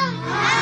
Amém.